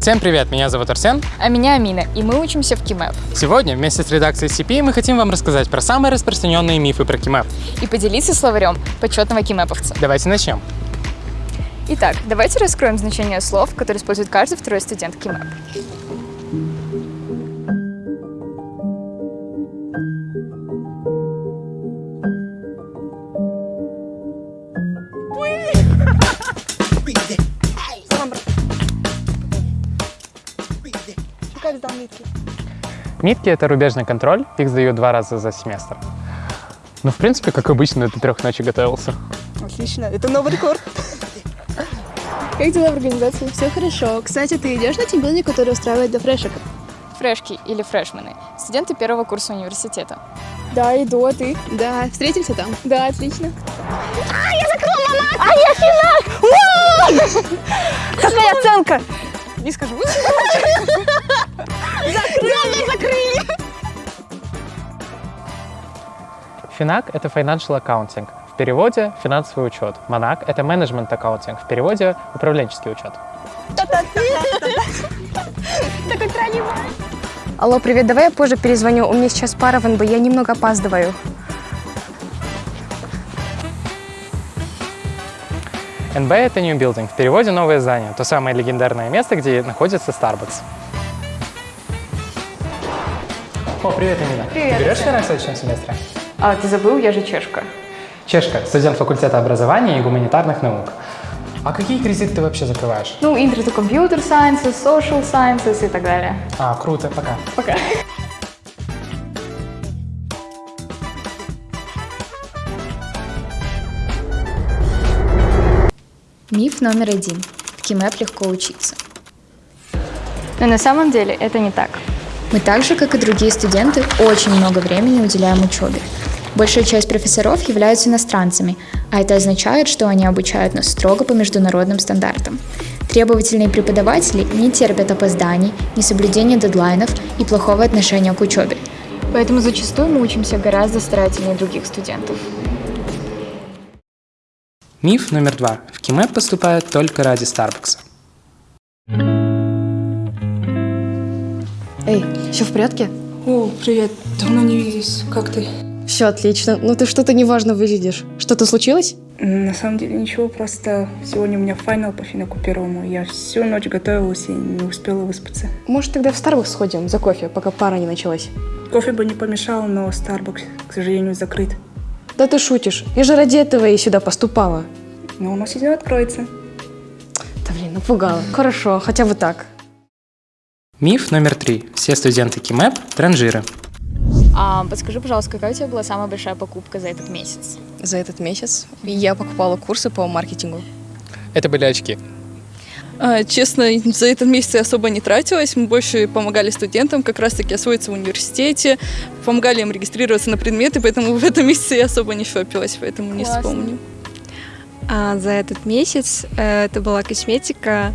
Всем привет, меня зовут Арсен. А меня Амина, и мы учимся в КИМЭП. Сегодня вместе с редакцией CP мы хотим вам рассказать про самые распространенные мифы про КИМЭП. И поделиться словарем почетного КИМЭПовца. Давайте начнем. Итак, давайте раскроем значение слов, которые использует каждый второй студент КИМЭП. Как сдал нитки? Митки — это рубежный контроль, их сдают два раза за семестр. Ну, в принципе, как обычно, до трех ночи готовился. Отлично, это новый рекорд. Как дела в организации? Все хорошо. Кстати, ты идешь на тимбилдинг, который устраивает до фрешек? Фрешки или фрешмены – студенты первого курса университета. Да, иду, а ты? Да, встретимся там. Да, отлично. Какая оценка? Не скажу. Финак — это financial accounting, в переводе — финансовый учет. Монак — это management accounting, в переводе — управленческий учет. Алло, привет, давай я позже перезвоню. У меня сейчас пара в НБ, я немного опаздываю. НБ — это new building, в переводе — новое здание, то самое легендарное место, где находится Starbucks. О, привет, Амина. Привет, Ты берешь финак в следующем семестре? А, ты забыл, я же чешка. Чешка, студент факультета образования и гуманитарных наук. А какие кредиты ты вообще закрываешь? Ну, Intro to Computer Sciences, Social Sciences и так далее. А, круто, пока. Пока. Миф номер один. В КИМЭП легко учиться. Но на самом деле это не так. Мы так же, как и другие студенты, очень много времени уделяем учебе. Большая часть профессоров являются иностранцами, а это означает, что они обучают нас строго по международным стандартам. Требовательные преподаватели не терпят опозданий, несоблюдения дедлайнов и плохого отношения к учебе. Поэтому зачастую мы учимся гораздо старательнее других студентов. Миф номер два. В КИМЭП поступают только ради Старбакса. Эй, все в порядке? О, привет. Давно не виделись. Как ты? Все отлично. Ну ты что-то неважно выглядишь. Что-то случилось? На самом деле ничего, просто сегодня у меня финал по финаку первому. Я всю ночь готовилась и не успела выспаться. Может, тогда в Starbucks сходим за кофе, пока пара не началась? Кофе бы не помешал, но Starbucks, к сожалению, закрыт. Да ты шутишь. Я же ради этого и сюда поступала. Но у нас сегодня откроется. Да блин, напугала. Хорошо, хотя бы так. Миф номер три. Все студенты КИМЭП – транжиры. А, подскажи, пожалуйста, какая у тебя была самая большая покупка за этот месяц? За этот месяц я покупала курсы по маркетингу. Это были очки. А, Честно, за этот месяц я особо не тратилась. Мы больше помогали студентам как раз-таки освоиться в университете, помогали им регистрироваться на предметы, поэтому в этом месяце я особо не шопилась, поэтому не Классно. вспомню. А за этот месяц э, это была косметика,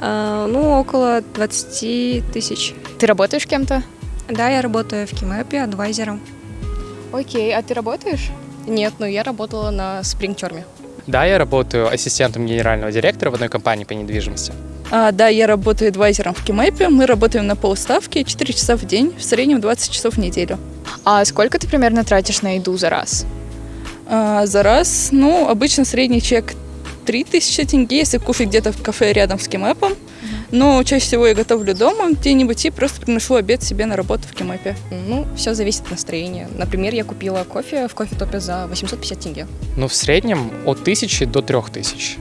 э, ну, около 20 тысяч. Ты работаешь кем-то? Да, я работаю в Кимэпе адвайзером. Окей, а ты работаешь? Нет, ну я работала на спрингтерме. Да, я работаю ассистентом генерального директора в одной компании по недвижимости. А, да, я работаю адвайзером в Кимэпе. Мы работаем на полставки 4 часа в день, в среднем 20 часов в неделю. А сколько ты примерно тратишь на еду за раз? А, за раз, ну, обычно средний чек 3000 тенге, если кушать где-то в кафе рядом с Кимэпом. Но чаще всего я готовлю дома где-нибудь и просто приношу обед себе на работу в Кимэпе. Ну, все зависит от настроения. Например, я купила кофе в кофе-топе за 850 тенге. Ну, в среднем от тысячи до трех тысяч.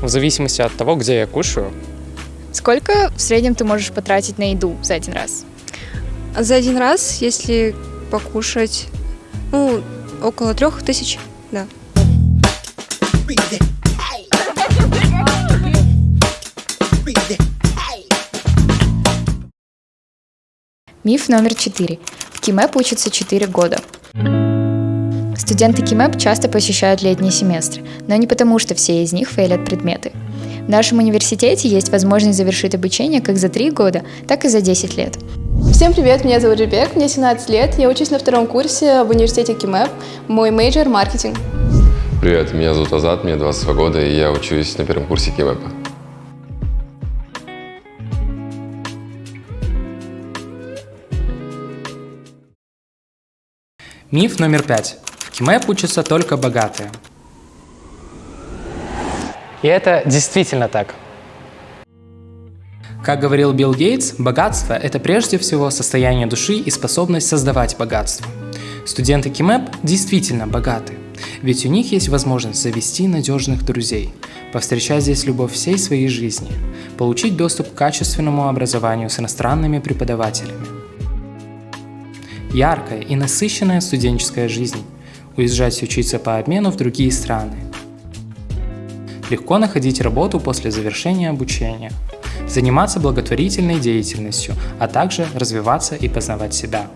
В зависимости от того, где я кушаю. Сколько в среднем ты можешь потратить на еду за один раз? За один раз, если покушать, ну, около трех тысяч, да. Миф номер четыре. В КИМЭП учатся 4 года. Студенты КИМЭП часто посещают летние семестры, но не потому, что все из них фейлят предметы. В нашем университете есть возможность завершить обучение как за 3 года, так и за 10 лет. Всем привет, меня зовут Жибек, мне 17 лет, я учусь на втором курсе в университете КИМЭП, мой мейджор – маркетинг. Привет, меня зовут Азат, мне 22 года, и я учусь на первом курсе КИМЭПа. Миф номер пять. В КИМЭП учатся только богатые. И это действительно так. Как говорил Билл Гейтс, богатство – это прежде всего состояние души и способность создавать богатство. Студенты КИМЭП действительно богаты, ведь у них есть возможность завести надежных друзей, повстречать здесь любовь всей своей жизни, получить доступ к качественному образованию с иностранными преподавателями. Яркая и насыщенная студенческая жизнь, уезжать учиться по обмену в другие страны. Легко находить работу после завершения обучения – заниматься благотворительной деятельностью, а также развиваться и познавать себя.